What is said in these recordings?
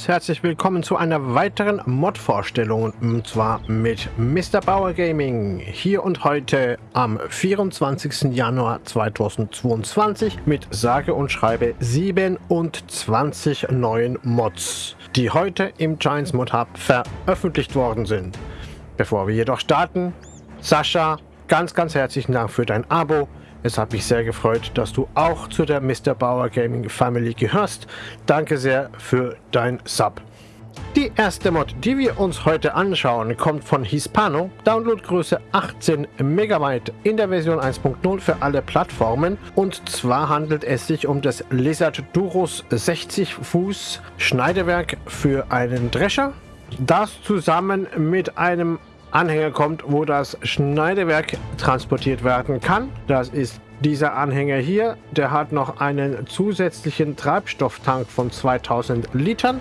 ganz herzlich willkommen zu einer weiteren Mod-Vorstellung und zwar mit Mr. Bauer Gaming hier und heute am 24. Januar 2022 mit sage und schreibe 27 neuen Mods, die heute im Giants Mod Hub veröffentlicht worden sind. Bevor wir jedoch starten, Sascha, ganz ganz herzlichen Dank für dein Abo. Es hat mich sehr gefreut, dass du auch zu der Mr. Bauer Gaming Family gehörst. Danke sehr für dein Sub. Die erste Mod, die wir uns heute anschauen, kommt von Hispano, Downloadgröße 18 MB in der Version 1.0 für alle Plattformen und zwar handelt es sich um das Lizard Durus 60 Fuß Schneidewerk für einen Drescher. Das zusammen mit einem Anhänger kommt, wo das Schneidewerk transportiert werden kann. Das ist dieser Anhänger hier. Der hat noch einen zusätzlichen Treibstofftank von 2000 Litern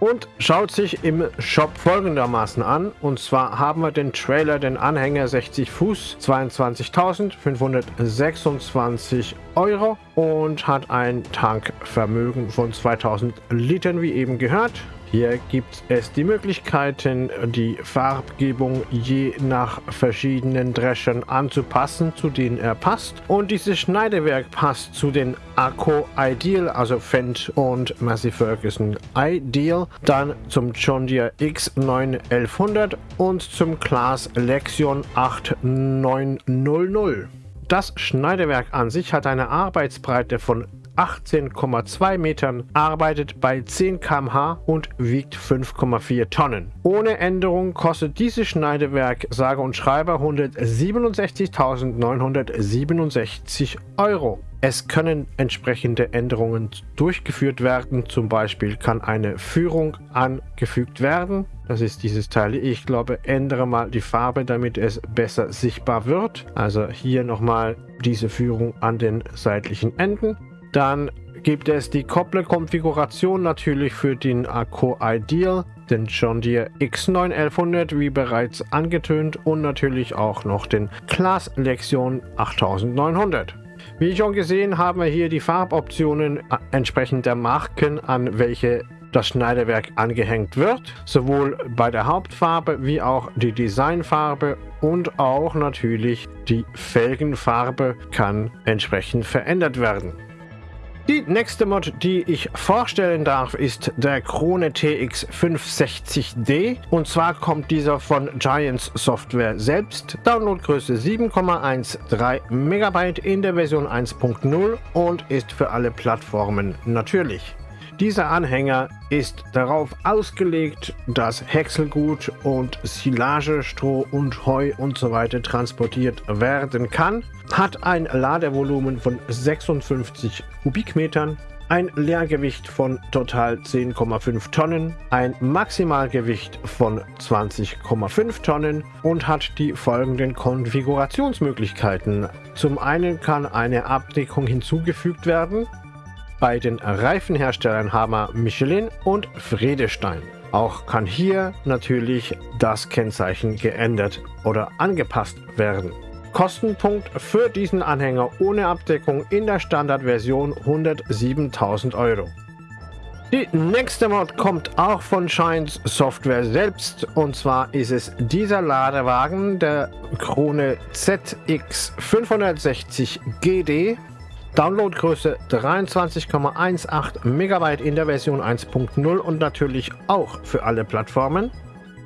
und schaut sich im Shop folgendermaßen an. Und zwar haben wir den Trailer, den Anhänger 60 Fuß, 22.526 Euro und hat ein Tankvermögen von 2000 Litern, wie eben gehört. Hier gibt es die Möglichkeiten, die Farbgebung je nach verschiedenen Dreschern anzupassen, zu denen er passt. Und dieses Schneidewerk passt zu den Akko Ideal, also Fendt und Massey Ferguson Ideal, dann zum John Deere X9 1100 und zum Class Lexion 8900. Das Schneidewerk an sich hat eine Arbeitsbreite von 18,2 Metern, arbeitet bei 10 km/h und wiegt 5,4 Tonnen. Ohne Änderung kostet dieses Schneidewerk sage und schreibe 167.967 Euro. Es können entsprechende Änderungen durchgeführt werden. Zum Beispiel kann eine Führung angefügt werden. Das ist dieses Teil. Ich glaube, ändere mal die Farbe, damit es besser sichtbar wird. Also hier nochmal diese Führung an den seitlichen Enden. Dann gibt es die Kopplerkonfiguration natürlich für den Akku Ideal, den John Deere X9 1100 wie bereits angetönt und natürlich auch noch den Class Lexion 8900. Wie schon gesehen haben wir hier die Farboptionen entsprechend der Marken, an welche das Schneiderwerk angehängt wird, sowohl bei der Hauptfarbe wie auch die Designfarbe und auch natürlich die Felgenfarbe kann entsprechend verändert werden. Die nächste Mod, die ich vorstellen darf, ist der Krone TX 560D. Und zwar kommt dieser von Giants Software selbst. Downloadgröße 7,13 MB in der Version 1.0 und ist für alle Plattformen natürlich. Dieser Anhänger ist darauf ausgelegt, dass Häckselgut und Silage, Stroh und Heu und so weiter transportiert werden kann, hat ein Ladevolumen von 56 Kubikmetern, ein Leergewicht von total 10,5 Tonnen, ein Maximalgewicht von 20,5 Tonnen und hat die folgenden Konfigurationsmöglichkeiten. Zum einen kann eine Abdeckung hinzugefügt werden, bei den Reifenherstellern haben wir Michelin und Fredestein. Auch kann hier natürlich das Kennzeichen geändert oder angepasst werden. Kostenpunkt für diesen Anhänger ohne Abdeckung in der Standardversion 107.000 Euro. Die nächste Mod kommt auch von Shines Software selbst und zwar ist es dieser Ladewagen, der Krone ZX 560 GD Downloadgröße 23,18 MB in der Version 1.0 und natürlich auch für alle Plattformen.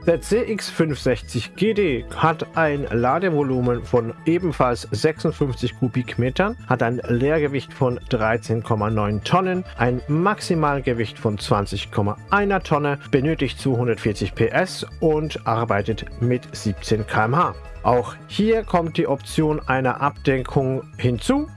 Der CX560 GD hat ein Ladevolumen von ebenfalls 56 Kubikmetern, hat ein Leergewicht von 13,9 Tonnen, ein Maximalgewicht von 20,1 Tonne, benötigt 240 PS und arbeitet mit 17 km/h. Auch hier kommt die Option einer Abdeckung hinzu.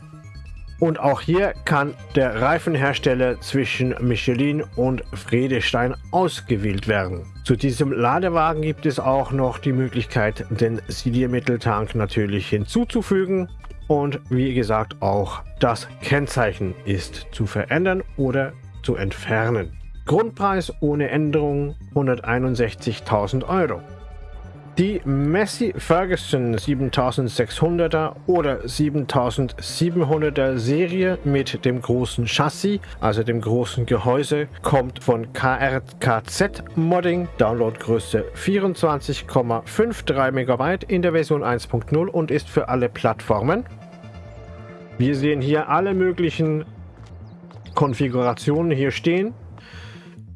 Und auch hier kann der Reifenhersteller zwischen Michelin und Friedestein ausgewählt werden. Zu diesem Ladewagen gibt es auch noch die Möglichkeit, den Siliermitteltank natürlich hinzuzufügen. Und wie gesagt, auch das Kennzeichen ist zu verändern oder zu entfernen. Grundpreis ohne Änderung 161.000 Euro. Die Messi Ferguson 7600er oder 7700er Serie mit dem großen Chassis, also dem großen Gehäuse, kommt von KRKZ Modding, Downloadgröße 24,53 MB in der Version 1.0 und ist für alle Plattformen. Wir sehen hier alle möglichen Konfigurationen hier stehen.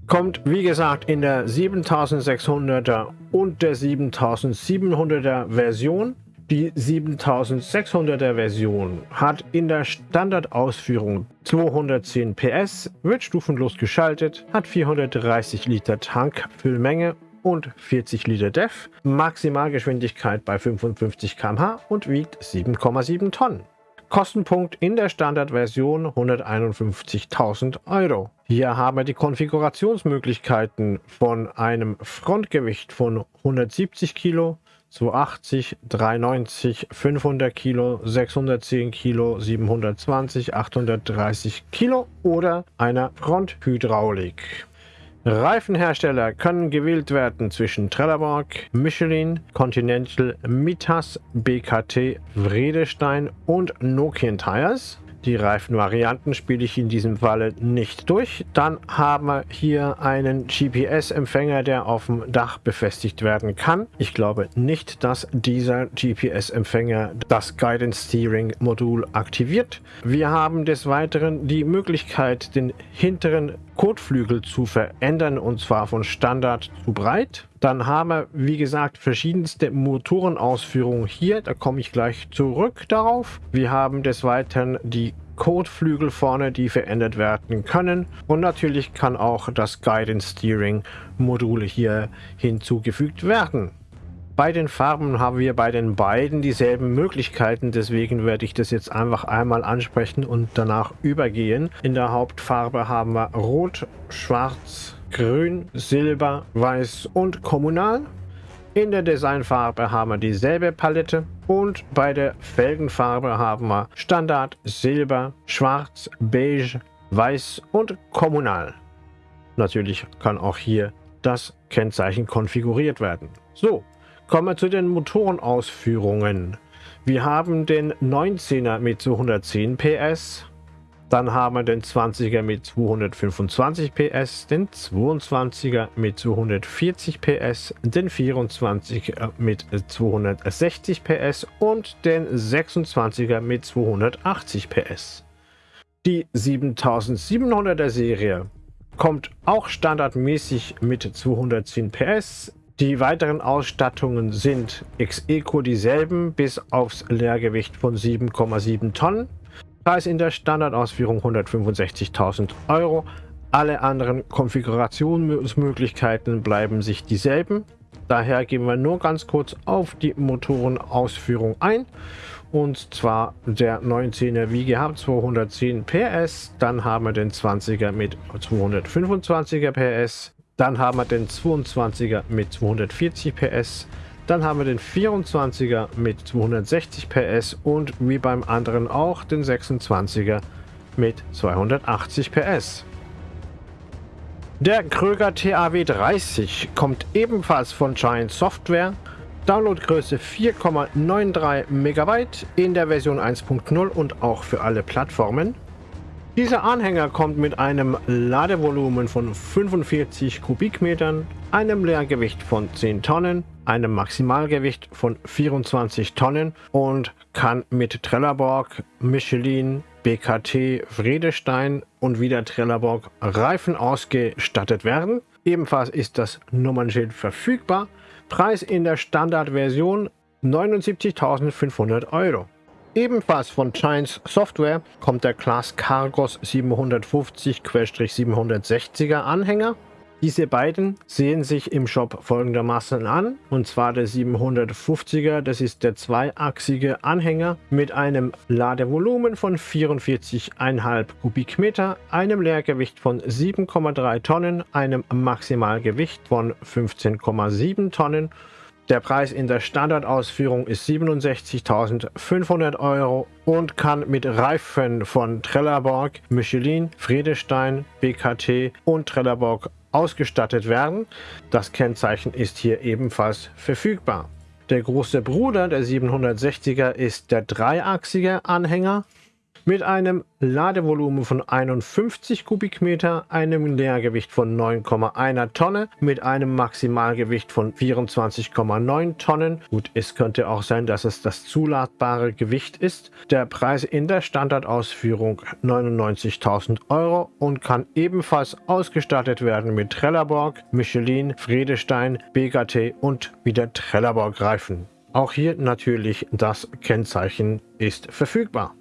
Kommt wie gesagt in der 7600er und der 7700er Version. Die 7600er Version hat in der Standardausführung 210 PS, wird stufenlos geschaltet, hat 430 Liter Tankfüllmenge und 40 Liter DEF, Maximalgeschwindigkeit bei 55 km/h und wiegt 7,7 Tonnen. Kostenpunkt in der Standardversion 151.000 Euro. Hier haben wir die Konfigurationsmöglichkeiten von einem Frontgewicht von 170 Kilo, 280, 390, 500 Kilo, 610 Kilo, 720, 830 Kilo oder einer Fronthydraulik. Reifenhersteller können gewählt werden zwischen Trelleborg, Michelin, Continental, Mitas, BKT, Vredestein und Nokian Tires. Die Reifenvarianten spiele ich in diesem Falle nicht durch. Dann haben wir hier einen GPS-Empfänger, der auf dem Dach befestigt werden kann. Ich glaube nicht, dass dieser GPS-Empfänger das Guidance Steering Modul aktiviert. Wir haben des Weiteren die Möglichkeit, den hinteren Kotflügel zu verändern und zwar von Standard zu breit. Dann haben wir, wie gesagt, verschiedenste Motorenausführungen hier. Da komme ich gleich zurück darauf. Wir haben des Weiteren die Kotflügel vorne, die verändert werden können. Und natürlich kann auch das Guidance Steering Modul hier hinzugefügt werden. Bei den Farben haben wir bei den beiden dieselben Möglichkeiten, deswegen werde ich das jetzt einfach einmal ansprechen und danach übergehen. In der Hauptfarbe haben wir Rot, Schwarz, Grün, Silber, Weiß und Kommunal. In der Designfarbe haben wir dieselbe Palette und bei der Felgenfarbe haben wir Standard, Silber, Schwarz, Beige, Weiß und Kommunal. Natürlich kann auch hier das Kennzeichen konfiguriert werden. So, Kommen wir zu den Motorenausführungen. Wir haben den 19er mit 210 PS, dann haben wir den 20er mit 225 PS, den 22er mit 240 PS, den 24er mit 260 PS und den 26er mit 280 PS. Die 7700er Serie kommt auch standardmäßig mit 210 PS, die weiteren Ausstattungen sind ex-eco dieselben, bis aufs Leergewicht von 7,7 Tonnen. Preis in der Standardausführung 165.000 Euro. Alle anderen Konfigurationsmöglichkeiten bleiben sich dieselben. Daher gehen wir nur ganz kurz auf die Motorenausführung ein. Und zwar der 19er wie gehabt 210 PS. Dann haben wir den 20er mit 225er PS. Dann haben wir den 22er mit 240 PS. Dann haben wir den 24er mit 260 PS und wie beim anderen auch den 26er mit 280 PS. Der Kröger TAW 30 kommt ebenfalls von Giant Software. Downloadgröße 4,93 MB in der Version 1.0 und auch für alle Plattformen. Dieser Anhänger kommt mit einem Ladevolumen von 45 Kubikmetern, einem Leergewicht von 10 Tonnen, einem Maximalgewicht von 24 Tonnen und kann mit Trelleborg, Michelin, BKT, Vredestein und wieder Trelleborg Reifen ausgestattet werden. Ebenfalls ist das Nummernschild verfügbar. Preis in der Standardversion 79.500 Euro. Ebenfalls von Giants Software kommt der Class Cargos 750-760er Anhänger. Diese beiden sehen sich im Shop folgendermaßen an. Und zwar der 750er, das ist der zweiachsige Anhänger mit einem Ladevolumen von 44,5 Kubikmeter, einem Leergewicht von 7,3 Tonnen, einem Maximalgewicht von 15,7 Tonnen der Preis in der Standardausführung ist 67.500 Euro und kann mit Reifen von Trelleborg, Michelin, Friedestein, BKT und Trelleborg ausgestattet werden. Das Kennzeichen ist hier ebenfalls verfügbar. Der große Bruder der 760er ist der dreiachsige Anhänger mit einem Ladevolumen von 51 Kubikmeter, einem Leergewicht von 9,1 Tonne, mit einem Maximalgewicht von 24,9 Tonnen. Gut, es könnte auch sein, dass es das zuladbare Gewicht ist. Der Preis in der Standardausführung 99.000 Euro und kann ebenfalls ausgestattet werden mit Trelleborg, Michelin, Friedestein, BKT und wieder Trelleborg Reifen. Auch hier natürlich das Kennzeichen ist verfügbar.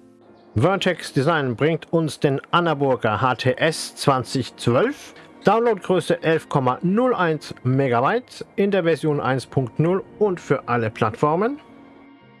Vertex Design bringt uns den Annaburger HTS 2012. Downloadgröße 11,01 MB in der Version 1.0 und für alle Plattformen.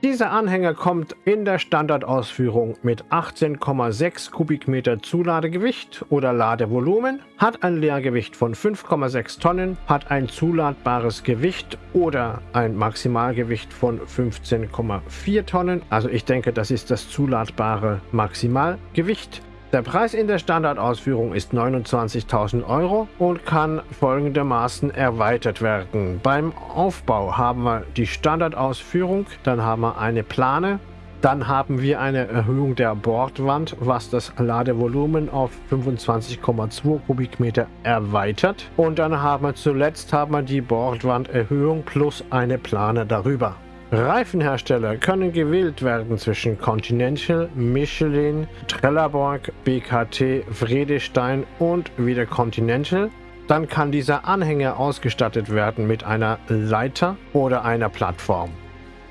Dieser Anhänger kommt in der Standardausführung mit 18,6 Kubikmeter Zuladegewicht oder Ladevolumen, hat ein Leergewicht von 5,6 Tonnen, hat ein zuladbares Gewicht oder ein Maximalgewicht von 15,4 Tonnen. Also ich denke, das ist das zuladbare Maximalgewicht. Der Preis in der Standardausführung ist 29.000 Euro und kann folgendermaßen erweitert werden. Beim Aufbau haben wir die Standardausführung, dann haben wir eine Plane, dann haben wir eine Erhöhung der Bordwand, was das Ladevolumen auf 25,2 Kubikmeter erweitert. Und dann haben wir zuletzt haben wir die Bordwanderhöhung plus eine Plane darüber. Reifenhersteller können gewählt werden zwischen Continental, Michelin, Trelleborg, BKT, Vredestein und wieder Continental. Dann kann dieser Anhänger ausgestattet werden mit einer Leiter oder einer Plattform.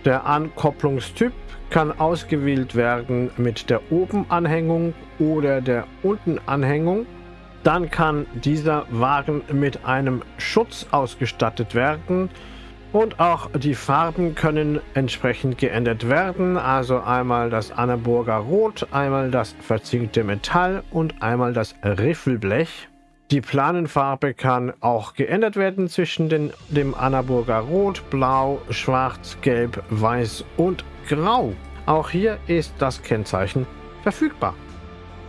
Der Ankopplungstyp kann ausgewählt werden mit der Obenanhängung oder der Untenanhängung. Dann kann dieser Wagen mit einem Schutz ausgestattet werden, und auch die Farben können entsprechend geändert werden. Also einmal das Annaburger Rot, einmal das verzinkte Metall und einmal das Riffelblech. Die Planenfarbe kann auch geändert werden zwischen den, dem Annaburger Rot, Blau, Schwarz, Gelb, Weiß und Grau. Auch hier ist das Kennzeichen verfügbar.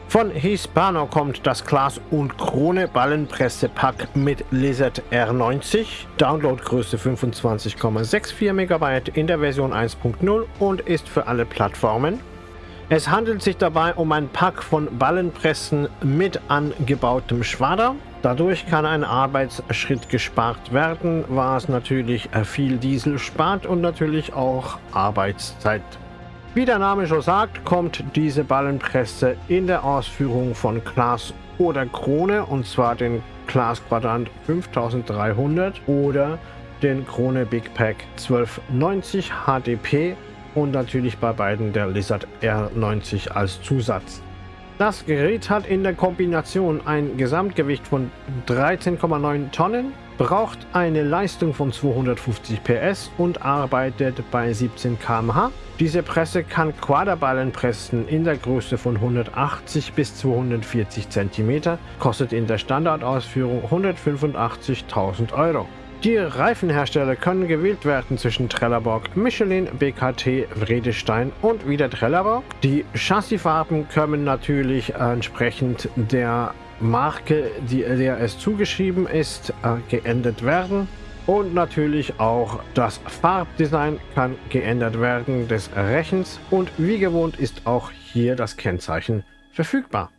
Von Hispano kommt das Glas- und Krone-Ballenpresse-Pack mit Lizard R90, Downloadgröße 25,64 MB in der Version 1.0 und ist für alle Plattformen. Es handelt sich dabei um ein Pack von Ballenpressen mit angebautem Schwader. Dadurch kann ein Arbeitsschritt gespart werden, was natürlich viel Diesel spart und natürlich auch Arbeitszeit wie der Name schon sagt, kommt diese Ballenpresse in der Ausführung von Glas oder Krone und zwar den Glas Quadrant 5300 oder den Krone Big Pack 1290 HDP und natürlich bei beiden der Lizard R90 als Zusatz. Das Gerät hat in der Kombination ein Gesamtgewicht von 13,9 Tonnen, braucht eine Leistung von 250 PS und arbeitet bei 17 km/h. Diese Presse kann Quaderballen pressen in der Größe von 180 bis 240 cm, kostet in der Standardausführung 185.000 Euro. Die Reifenhersteller können gewählt werden zwischen Trelleborg, Michelin, BKT, Vredestein und wieder Trelleborg. Die Chassisfarben können natürlich entsprechend der Marke, die, der es zugeschrieben ist, äh, geändert werden. Und natürlich auch das Farbdesign kann geändert werden des Rechens und wie gewohnt ist auch hier das Kennzeichen verfügbar.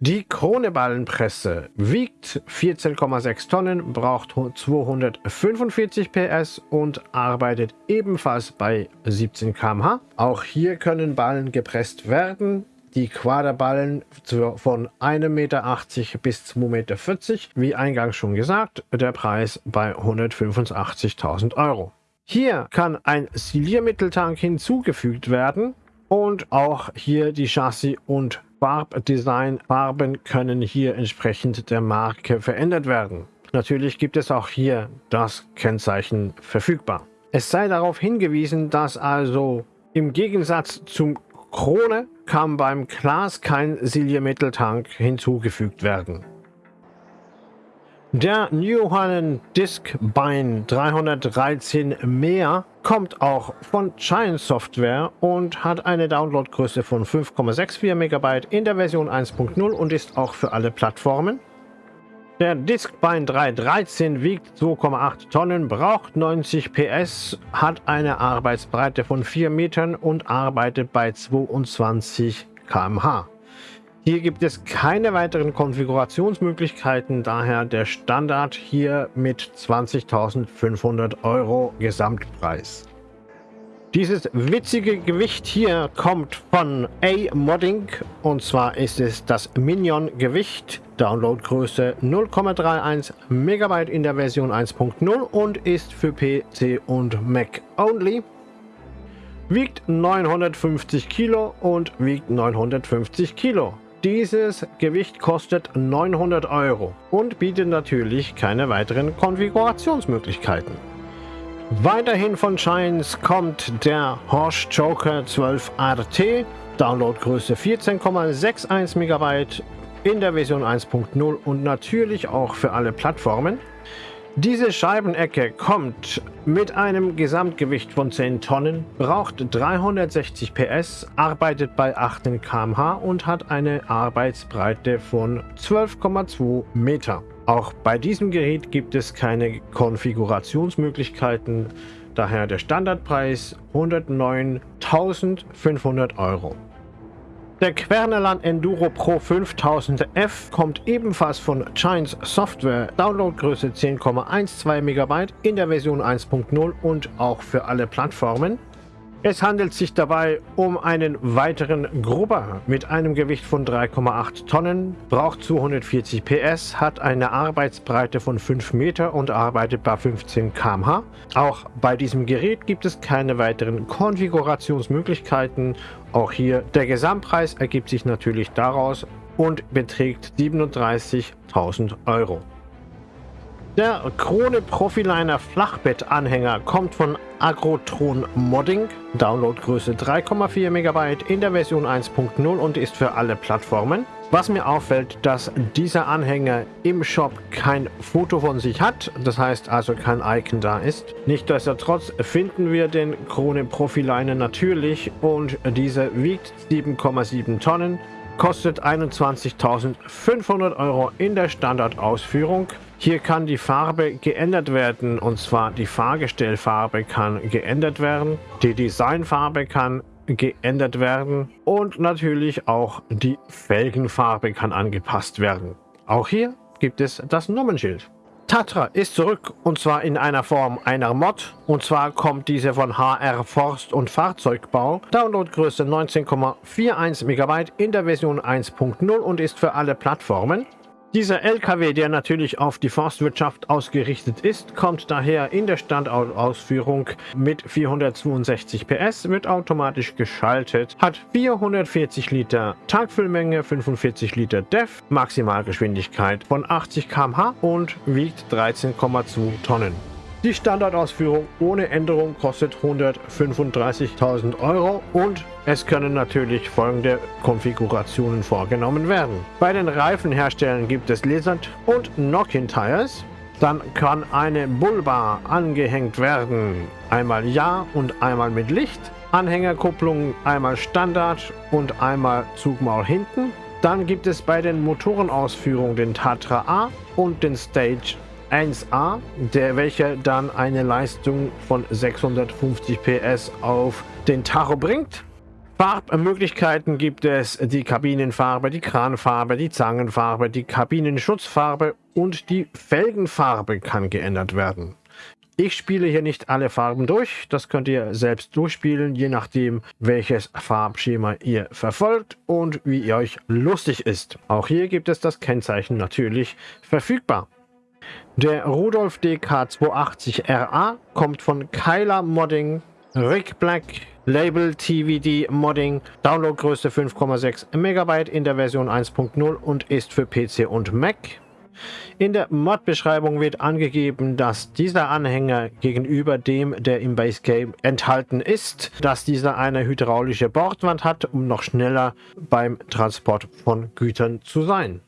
Die Kroneballenpresse wiegt 14,6 Tonnen, braucht 245 PS und arbeitet ebenfalls bei 17 km/h. Auch hier können Ballen gepresst werden. Die Quaderballen von 1,80 Meter bis 2,40 Meter, wie eingangs schon gesagt, der Preis bei 185.000 Euro. Hier kann ein Siliermitteltank hinzugefügt werden und auch hier die Chassis und Farbdesign, Farben können hier entsprechend der Marke verändert werden. Natürlich gibt es auch hier das Kennzeichen verfügbar. Es sei darauf hingewiesen, dass also im Gegensatz zum Krone kann beim Glas kein Siliermitteltank hinzugefügt werden. Der New Holland Disc Bind 313 mehr kommt auch von Giant Software und hat eine Downloadgröße von 5,64 MB in der Version 1.0 und ist auch für alle Plattformen. Der Discbine 313 wiegt 2,8 Tonnen, braucht 90 PS, hat eine Arbeitsbreite von 4 Metern und arbeitet bei 22 km/h. Hier gibt es keine weiteren Konfigurationsmöglichkeiten, daher der Standard hier mit 20.500 Euro Gesamtpreis. Dieses witzige Gewicht hier kommt von A-Modding und zwar ist es das Minion-Gewicht. Downloadgröße 0,31 MB in der Version 1.0 und ist für PC und Mac only. Wiegt 950 Kilo und wiegt 950 Kilo. Dieses Gewicht kostet 900 Euro und bietet natürlich keine weiteren Konfigurationsmöglichkeiten. Weiterhin von Shines kommt der Horsch Joker 12 RT, Downloadgröße 14,61 MB in der Version 1.0 und natürlich auch für alle Plattformen. Diese Scheibenecke kommt mit einem Gesamtgewicht von 10 Tonnen, braucht 360 PS, arbeitet bei 18 km/h und hat eine Arbeitsbreite von 12,2 Meter. Auch bei diesem Gerät gibt es keine Konfigurationsmöglichkeiten, daher der Standardpreis 109.500 Euro. Der Querneland Enduro Pro 5000F kommt ebenfalls von Giants Software, Downloadgröße 10,12 MB in der Version 1.0 und auch für alle Plattformen. Es handelt sich dabei um einen weiteren Grubber mit einem Gewicht von 3,8 Tonnen, braucht 240 PS, hat eine Arbeitsbreite von 5 Meter und arbeitet bei 15 km/h. Auch bei diesem Gerät gibt es keine weiteren Konfigurationsmöglichkeiten. Auch hier der Gesamtpreis ergibt sich natürlich daraus und beträgt 37.000 Euro. Der Krone Profiliner Flachbettanhänger kommt von Agrotron Modding, Downloadgröße 3,4 MB in der Version 1.0 und ist für alle Plattformen. Was mir auffällt, dass dieser Anhänger im Shop kein Foto von sich hat, das heißt also kein Icon da ist. Nichtsdestotrotz finden wir den Krone Profiliner natürlich und dieser wiegt 7,7 Tonnen, kostet 21.500 Euro in der Standardausführung. Hier kann die Farbe geändert werden und zwar die Fahrgestellfarbe kann geändert werden, die Designfarbe kann geändert werden und natürlich auch die Felgenfarbe kann angepasst werden. Auch hier gibt es das Nummernschild. Tatra ist zurück und zwar in einer Form einer Mod und zwar kommt diese von HR Forst und Fahrzeugbau. Downloadgröße 19,41 MB in der Version 1.0 und ist für alle Plattformen. Dieser LKW, der natürlich auf die Forstwirtschaft ausgerichtet ist, kommt daher in der Standausführung mit 462 PS, wird automatisch geschaltet, hat 440 Liter Tankfüllmenge, 45 Liter DEF, Maximalgeschwindigkeit von 80 km/h und wiegt 13,2 Tonnen. Die Standardausführung ohne Änderung kostet 135.000 Euro und es können natürlich folgende Konfigurationen vorgenommen werden. Bei den Reifenherstellern gibt es Lizard und Nokian Tires. Dann kann eine Bullbar angehängt werden. Einmal Ja und einmal mit Licht. Anhängerkupplung einmal Standard und einmal Zugmaul hinten. Dann gibt es bei den Motorenausführungen den Tatra A und den Stage 1A, der welcher dann eine Leistung von 650 PS auf den Tacho bringt. Farbmöglichkeiten gibt es die Kabinenfarbe, die Kranfarbe, die Zangenfarbe, die Kabinenschutzfarbe und die Felgenfarbe kann geändert werden. Ich spiele hier nicht alle Farben durch, das könnt ihr selbst durchspielen, je nachdem welches Farbschema ihr verfolgt und wie ihr euch lustig ist. Auch hier gibt es das Kennzeichen natürlich verfügbar. Der Rudolf DK280RA kommt von Kyler Modding, Rick Black, Label TVD Modding, Downloadgröße 5,6 MB in der Version 1.0 und ist für PC und Mac. In der Mod-Beschreibung wird angegeben, dass dieser Anhänger gegenüber dem, der im Base Game enthalten ist, dass dieser eine hydraulische Bordwand hat, um noch schneller beim Transport von Gütern zu sein.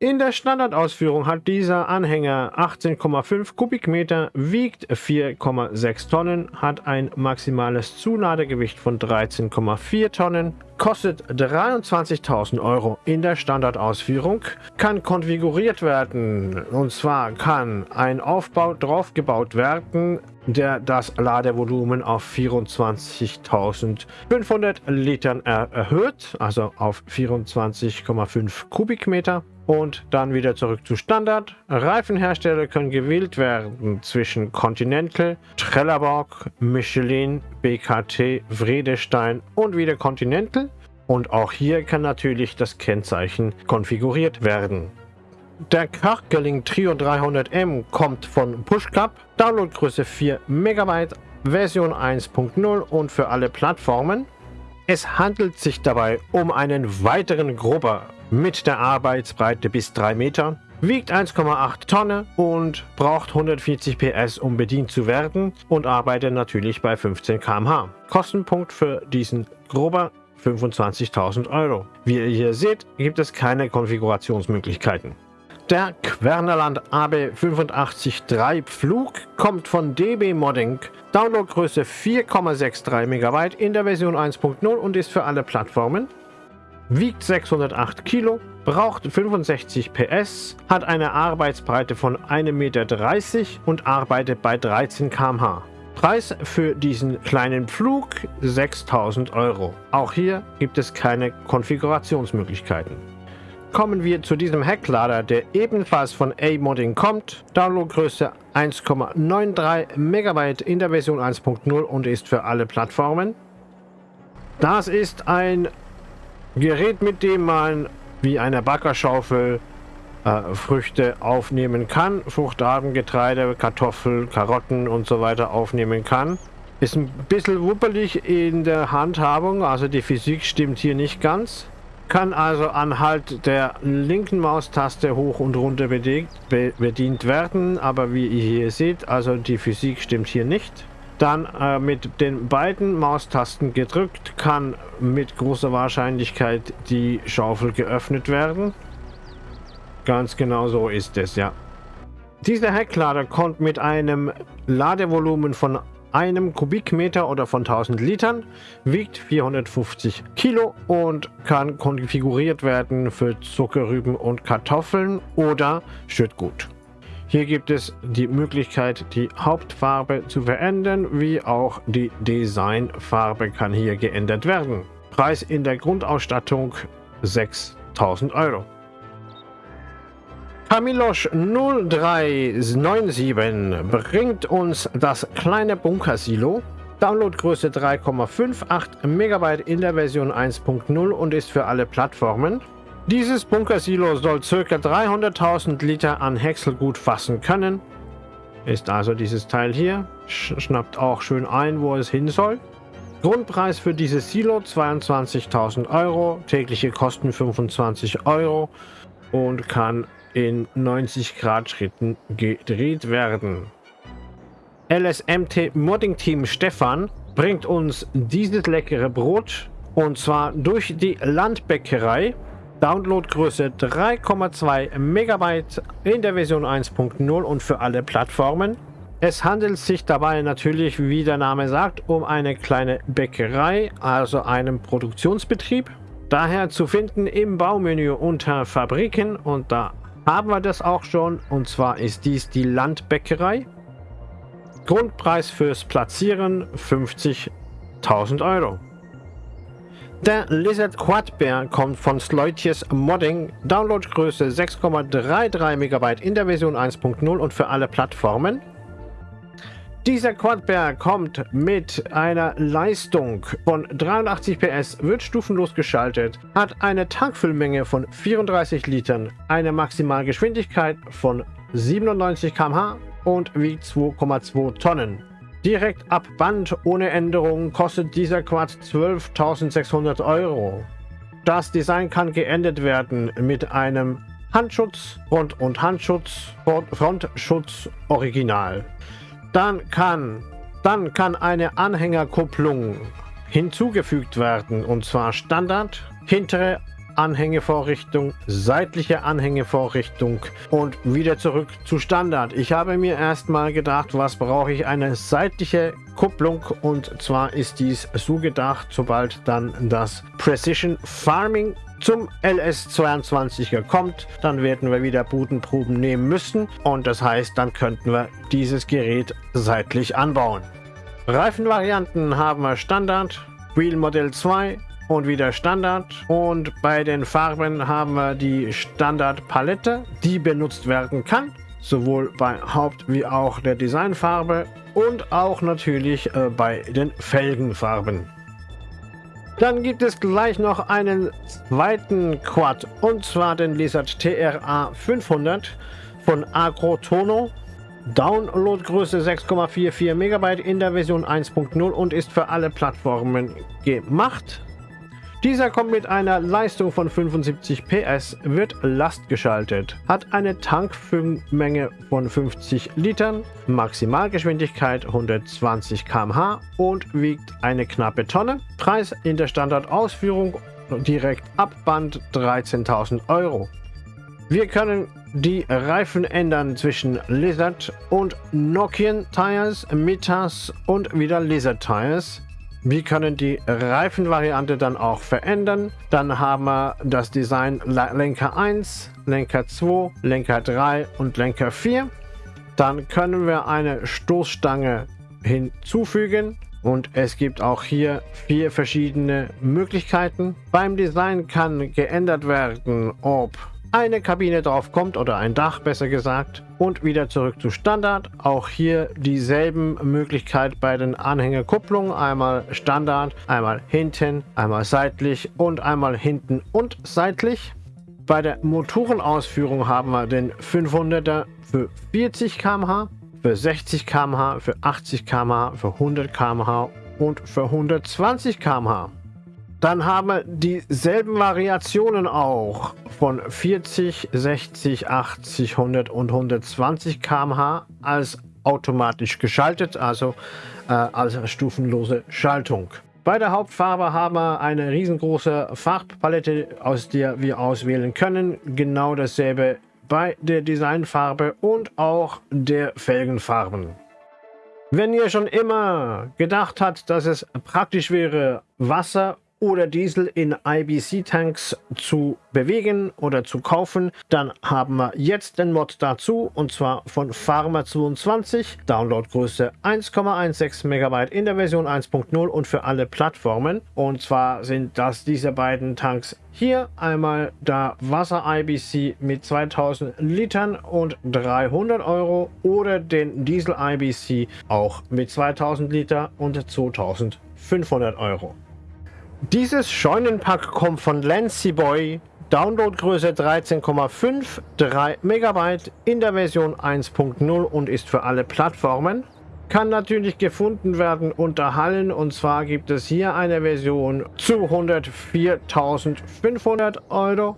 In der Standardausführung hat dieser Anhänger 18,5 Kubikmeter, wiegt 4,6 Tonnen, hat ein maximales Zuladegewicht von 13,4 Tonnen, kostet 23.000 Euro. In der Standardausführung, kann konfiguriert werden. Und zwar kann ein Aufbau draufgebaut werden, der das Ladevolumen auf 24.500 Litern erhöht, also auf 24,5 Kubikmeter und dann wieder zurück zu Standard. Reifenhersteller können gewählt werden zwischen Continental, Trelleborg, Michelin, BKT, Vredestein und wieder Continental. Und auch hier kann natürlich das Kennzeichen konfiguriert werden. Der Karkeling Trio 300M kommt von PushCup, Downloadgröße 4 MB, Version 1.0 und für alle Plattformen. Es handelt sich dabei um einen weiteren Grubber mit der Arbeitsbreite bis 3 Meter, wiegt 1,8 Tonnen und braucht 140 PS, um bedient zu werden und arbeitet natürlich bei 15 km/h. Kostenpunkt für diesen Grubber 25.000 Euro. Wie ihr hier seht, gibt es keine Konfigurationsmöglichkeiten. Der Quernerland AB853 Pflug kommt von DB Modding. Downloadgröße 4,63 MB in der Version 1.0 und ist für alle Plattformen. Wiegt 608 Kilo, braucht 65 PS, hat eine Arbeitsbreite von 1,30 Meter und arbeitet bei 13 km/h. Preis für diesen kleinen Pflug 6000 Euro. Auch hier gibt es keine Konfigurationsmöglichkeiten. Kommen wir zu diesem Hecklader, der ebenfalls von A-Modding kommt. Downloadgröße 1,93 MB in der Version 1.0 und ist für alle Plattformen. Das ist ein Gerät, mit dem man wie eine Backerschaufel äh, Früchte aufnehmen kann. Fruchtarten, Getreide, Kartoffeln, Karotten und so weiter aufnehmen kann. Ist ein bisschen wuppelig in der Handhabung, also die Physik stimmt hier nicht ganz kann also anhalt der linken Maustaste hoch und runter bedient, be bedient werden, aber wie ihr hier seht, also die Physik stimmt hier nicht. Dann äh, mit den beiden Maustasten gedrückt kann mit großer Wahrscheinlichkeit die Schaufel geöffnet werden. Ganz genau so ist es, ja. Dieser Hecklader kommt mit einem Ladevolumen von einem Kubikmeter oder von 1000 Litern, wiegt 450 Kilo und kann konfiguriert werden für Zuckerrüben und Kartoffeln oder Schüttgut. Hier gibt es die Möglichkeit, die Hauptfarbe zu verändern, wie auch die Designfarbe kann hier geändert werden. Preis in der Grundausstattung 6000 Euro. Kamilosch 0397 bringt uns das kleine Bunkersilo. Downloadgröße 3,58 MB in der Version 1.0 und ist für alle Plattformen. Dieses Bunkersilo soll ca. 300.000 Liter an Häckselgut fassen können. Ist also dieses Teil hier. Schnappt auch schön ein, wo es hin soll. Grundpreis für dieses Silo 22.000 Euro, tägliche Kosten 25 Euro und kann in 90 Grad Schritten gedreht werden. LSMT Modding Team Stefan bringt uns dieses leckere Brot und zwar durch die Landbäckerei. Downloadgröße 3,2 Megabyte in der Version 1.0 und für alle Plattformen. Es handelt sich dabei natürlich, wie der Name sagt, um eine kleine Bäckerei, also einen Produktionsbetrieb. Daher zu finden im Baumenü unter Fabriken und da haben wir das auch schon. Und zwar ist dies die Landbäckerei. Grundpreis fürs Platzieren 50.000 Euro. Der Lizard Quadbear kommt von Sleutjes Modding, Downloadgröße 6,33 MB in der Version 1.0 und für alle Plattformen. Dieser Quadbear kommt mit einer Leistung von 83 PS, wird stufenlos geschaltet, hat eine Tankfüllmenge von 34 Litern, eine Maximalgeschwindigkeit von 97 km/h und wiegt 2,2 Tonnen. Direkt ab Band ohne Änderung kostet dieser Quad 12.600 Euro. Das Design kann geändert werden mit einem Handschutz, Front- und Handschutz, Frontschutz Original. Dann kann, dann kann eine Anhängerkupplung hinzugefügt werden und zwar Standard, hintere Anhängevorrichtung, seitliche Anhängevorrichtung und wieder zurück zu Standard. Ich habe mir erstmal gedacht, was brauche ich? Eine seitliche Kupplung und zwar ist dies so gedacht, sobald dann das Precision Farming zum LS22er kommt, dann werden wir wieder Bodenproben nehmen müssen und das heißt, dann könnten wir dieses Gerät seitlich anbauen. Reifenvarianten haben wir Standard, Wheel Modell 2, und wieder Standard. Und bei den Farben haben wir die Standardpalette, die benutzt werden kann. Sowohl bei Haupt- wie auch der Designfarbe und auch natürlich äh, bei den Felgenfarben. Dann gibt es gleich noch einen zweiten Quad und zwar den Lizard TRA 500 von Agrotono. Downloadgröße 6,44 MB in der Version 1.0 und ist für alle Plattformen gemacht. Dieser kommt mit einer Leistung von 75 PS, wird lastgeschaltet, hat eine Tankfüllmenge von 50 Litern, Maximalgeschwindigkeit 120 km/h und wiegt eine knappe Tonne. Preis in der Standardausführung direkt ab Band 13.000 Euro. Wir können die Reifen ändern zwischen Lizard und Nokian Tires, Mitas und wieder Lizard Tires. Wir können die Reifenvariante dann auch verändern. Dann haben wir das Design Lenker 1, Lenker 2, Lenker 3 und Lenker 4. Dann können wir eine Stoßstange hinzufügen. Und es gibt auch hier vier verschiedene Möglichkeiten. Beim Design kann geändert werden, ob eine Kabine drauf kommt oder ein Dach besser gesagt und wieder zurück zu Standard. Auch hier dieselben Möglichkeit bei den Anhängerkupplungen. Einmal Standard, einmal hinten, einmal seitlich und einmal hinten und seitlich. Bei der Motorenausführung haben wir den 500er für 40 km/h, für 60 km/h, für 80 km/h, für 100 km/h und für 120 km/h. Dann haben wir dieselben Variationen auch von 40, 60, 80, 100 und 120 km/h als automatisch geschaltet, also äh, als stufenlose Schaltung. Bei der Hauptfarbe haben wir eine riesengroße Farbpalette, aus der wir auswählen können. Genau dasselbe bei der Designfarbe und auch der Felgenfarben. Wenn ihr schon immer gedacht habt, dass es praktisch wäre, Wasser oder Diesel in IBC-Tanks zu bewegen oder zu kaufen, dann haben wir jetzt den Mod dazu und zwar von Pharma22, Downloadgröße 1,16 MB in der Version 1.0 und für alle Plattformen. Und zwar sind das diese beiden Tanks hier einmal der Wasser IBC mit 2000 Litern und 300 Euro oder den Diesel IBC auch mit 2000 Liter und 2500 Euro. Dieses Scheunenpack kommt von Lancy Boy, Downloadgröße 13,5, 3 MB in der Version 1.0 und ist für alle Plattformen. Kann natürlich gefunden werden unter Hallen und zwar gibt es hier eine Version zu 104.500 Euro.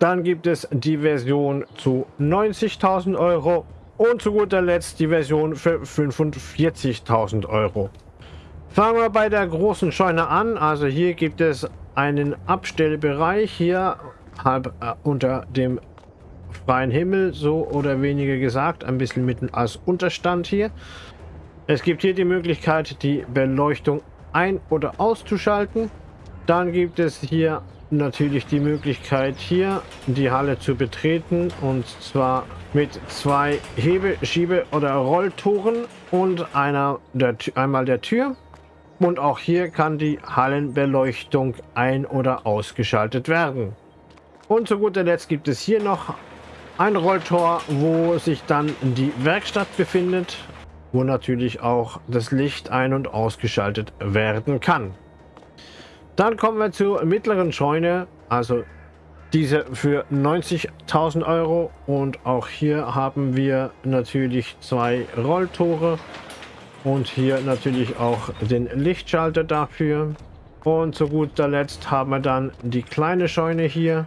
Dann gibt es die Version zu 90.000 Euro und zu guter Letzt die Version für 45.000 Euro. Fangen wir bei der großen Scheune an. Also hier gibt es einen Abstellbereich hier halb äh, unter dem freien Himmel, so oder weniger gesagt, ein bisschen mitten als Unterstand hier. Es gibt hier die Möglichkeit, die Beleuchtung ein- oder auszuschalten. Dann gibt es hier natürlich die Möglichkeit, hier die Halle zu betreten und zwar mit zwei Hebe-, Schiebe- oder Rolltoren und einer der, einmal der Tür. Und auch hier kann die Hallenbeleuchtung ein- oder ausgeschaltet werden. Und zu guter Letzt gibt es hier noch ein Rolltor, wo sich dann die Werkstatt befindet, wo natürlich auch das Licht ein- und ausgeschaltet werden kann. Dann kommen wir zur mittleren Scheune, also diese für 90.000 Euro und auch hier haben wir natürlich zwei Rolltore und hier natürlich auch den Lichtschalter dafür. Und zu guter Letzt haben wir dann die kleine Scheune hier.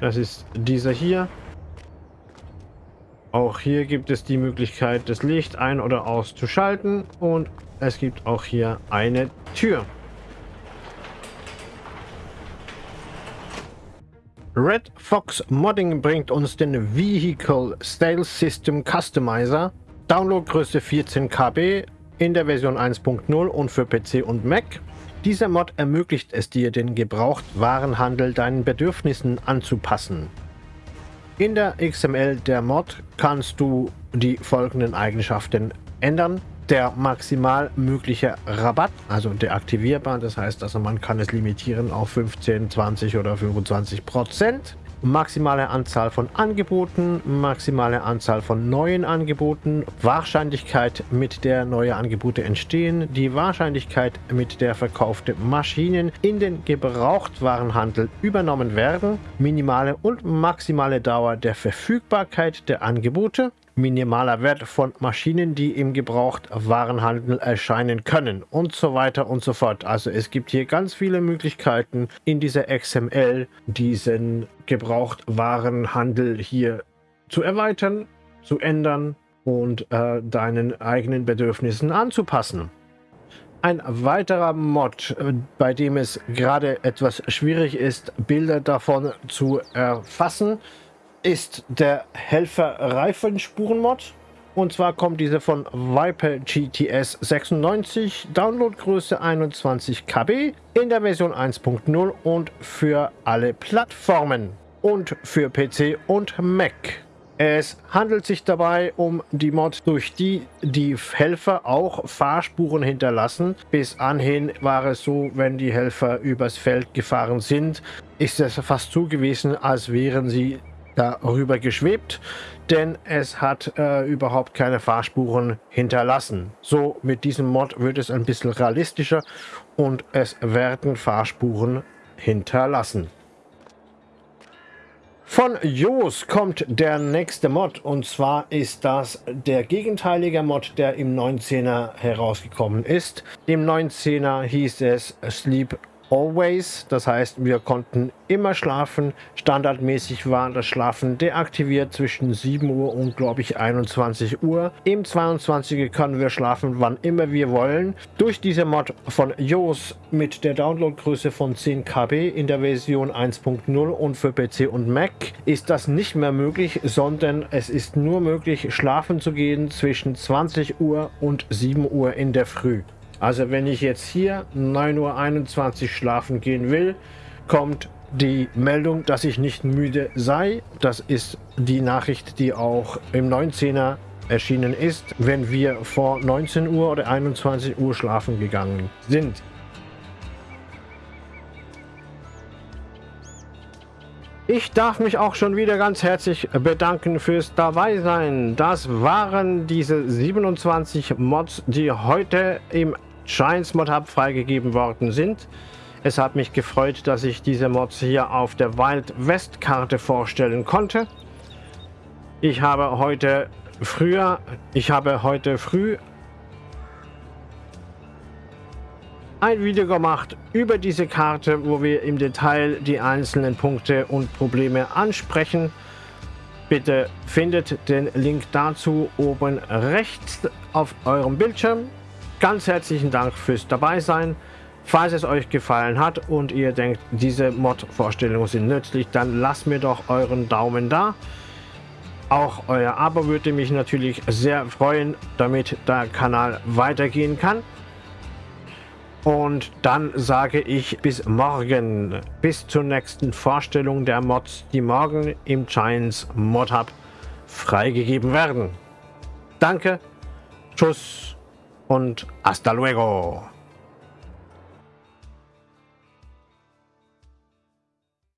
Das ist dieser hier. Auch hier gibt es die Möglichkeit, das Licht ein- oder auszuschalten. Und es gibt auch hier eine Tür. Red Fox Modding bringt uns den Vehicle Style System Customizer. Downloadgröße 14 KB in der Version 1.0 und für PC und Mac. Dieser Mod ermöglicht es dir, den Gebrauchtwarenhandel deinen Bedürfnissen anzupassen. In der XML der Mod kannst du die folgenden Eigenschaften ändern. Der maximal mögliche Rabatt, also deaktivierbar, das heißt, also man kann es limitieren auf 15, 20 oder 25 Prozent maximale Anzahl von Angeboten, maximale Anzahl von neuen Angeboten, Wahrscheinlichkeit, mit der neue Angebote entstehen, die Wahrscheinlichkeit, mit der verkaufte Maschinen in den Gebrauchtwarenhandel übernommen werden, minimale und maximale Dauer der Verfügbarkeit der Angebote, minimaler Wert von Maschinen, die im Gebrauchtwarenhandel erscheinen können und so weiter und so fort. Also es gibt hier ganz viele Möglichkeiten in dieser XML diesen Gebrauchtwarenhandel hier zu erweitern, zu ändern und äh, deinen eigenen Bedürfnissen anzupassen. Ein weiterer Mod, äh, bei dem es gerade etwas schwierig ist, Bilder davon zu erfassen, ist der Helfer Reifenspuren-Mod. Und zwar kommt diese von Viper GTS 96, Downloadgröße 21 KB in der Version 1.0 und für alle Plattformen und für PC und Mac. Es handelt sich dabei um die Mod, durch die die Helfer auch Fahrspuren hinterlassen. Bis anhin war es so, wenn die Helfer übers Feld gefahren sind, ist es fast so gewesen, als wären sie darüber geschwebt, denn es hat äh, überhaupt keine Fahrspuren hinterlassen. So, mit diesem Mod wird es ein bisschen realistischer und es werden Fahrspuren hinterlassen. Von Jos kommt der nächste Mod und zwar ist das der gegenteilige Mod, der im 19er herausgekommen ist. Im 19er hieß es Sleep Always, das heißt, wir konnten immer schlafen. Standardmäßig war das Schlafen deaktiviert zwischen 7 Uhr und, glaube ich, 21 Uhr. Im 22 können wir schlafen, wann immer wir wollen. Durch diese Mod von Jos mit der Downloadgröße von 10 KB in der Version 1.0 und für PC und Mac ist das nicht mehr möglich, sondern es ist nur möglich, schlafen zu gehen zwischen 20 Uhr und 7 Uhr in der Früh. Also wenn ich jetzt hier 9.21 Uhr schlafen gehen will, kommt die Meldung, dass ich nicht müde sei. Das ist die Nachricht, die auch im 19er erschienen ist, wenn wir vor 19 Uhr oder 21 Uhr schlafen gegangen sind. Ich darf mich auch schon wieder ganz herzlich bedanken fürs Dabeisein. Das waren diese 27 Mods, die heute im Giants Mod Hub freigegeben worden sind. Es hat mich gefreut, dass ich diese Mods hier auf der Wild West Karte vorstellen konnte. Ich habe heute früher, ich habe heute früh ein Video gemacht über diese Karte, wo wir im Detail die einzelnen Punkte und Probleme ansprechen. Bitte findet den Link dazu oben rechts auf eurem Bildschirm. Ganz herzlichen Dank fürs Dabeisein. Falls es euch gefallen hat und ihr denkt, diese Mod-Vorstellungen sind nützlich, dann lasst mir doch euren Daumen da. Auch euer Abo würde mich natürlich sehr freuen, damit der Kanal weitergehen kann. Und dann sage ich bis morgen, bis zur nächsten Vorstellung der Mods, die morgen im Giants Mod Hub freigegeben werden. Danke, tschüss und hasta luego.